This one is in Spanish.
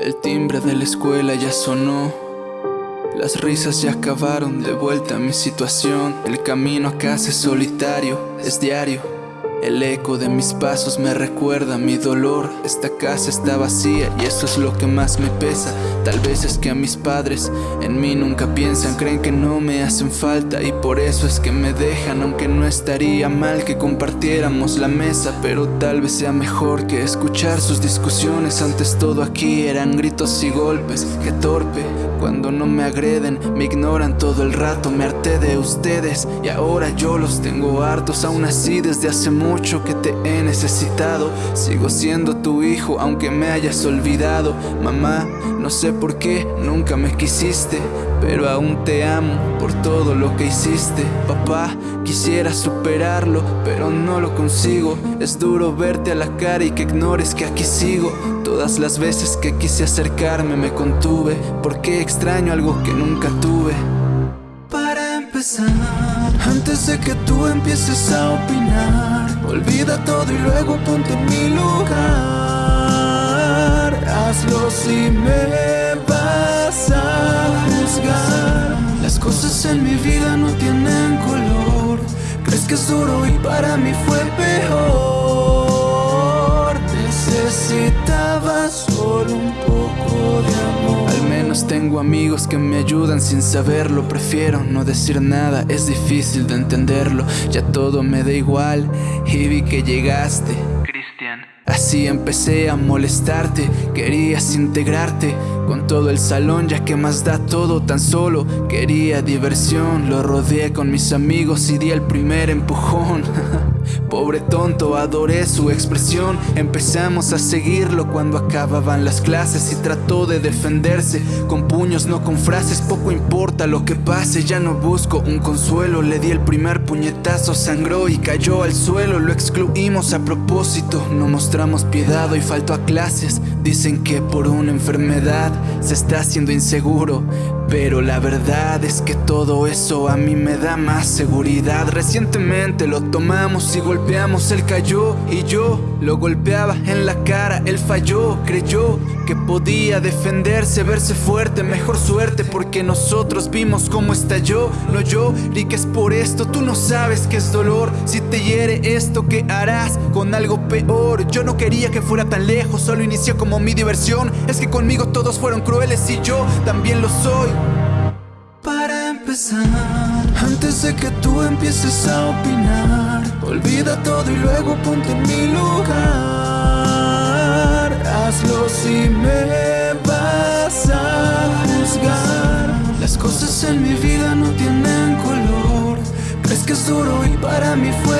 El timbre de la escuela ya sonó. Las risas ya acabaron de vuelta a mi situación. El camino a casa es solitario, es diario. El eco de mis pasos me recuerda mi dolor. Esta casa está vacía y eso es lo que más me pesa. Tal vez es que a mis padres en mí nunca piensan Creen que no me hacen falta y por eso es que me dejan Aunque no estaría mal que compartiéramos la mesa Pero tal vez sea mejor que escuchar sus discusiones. Antes todo aquí eran gritos y golpes Qué torpe. Cuando no me agreden Me ignoran todo el rato, me harté de ustedes Y ahora yo los tengo hartos. Aún así desde hace mucho mucho que te he necesitado. Sigo siendo tu hijo aunque me hayas olvidado. Mamá, no sé por qué nunca me quisiste Pero aún te amo por todo lo que hiciste. Papá, quisiera superarlo pero no lo consigo. Es duro verte a la cara y que ignores que aquí sigo. Todas las veces que quise acercarme me contuve. Porque extraño algo que nunca tuve antes de que tú empieces a opinar Olvida todo y luego ponte en mi lugar. Hazlo si me vas a juzgar. Las cosas en mi vida no tienen color. Crees que es duro y para mí fue tengo amigos que me ayudan sin saberlo Prefiero no decir nada, es difícil de entenderlo Ya todo me da igual y vi que llegaste. Cristian. Así empecé a molestarte, querías integrarte con todo el salón ya que más da todo tan solo. Quería diversión Lo rodeé con mis amigos y di el primer empujón. Pobre tonto, adoré su expresión. Empezamos a seguirlo cuando acababan las clases Y trató de defenderse. Con puños, no con frases Poco importa lo que pase, ya no busco un consuelo. Le di el primer puñetazo, sangró y cayó al suelo. Lo excluimos a propósito, no mostramos piedad y faltó a clases. Dicen que por una enfermedad se está haciendo inseguro pero la verdad es que todo eso a mí me da más seguridad. Recientemente lo tomamos y golpeamos, él cayó y yo lo golpeaba en la cara, él falló, creyó que podía defenderse, verse fuerte, mejor suerte porque nosotros vimos cómo estalló, no yo, que es por esto, tú no sabes que es dolor, si te hiere esto, ¿qué harás con algo peor? Yo no quería que fuera tan lejos, solo inició como mi diversión, es que conmigo todos fueron crueles y yo también lo soy. Para empezar, antes de que tú empieces a opinar, olvida todo y luego ponte en mi lugar. Hazlo si me vas a juzgar. Las cosas en mi vida no tienen color. Crees que es duro y para mí fue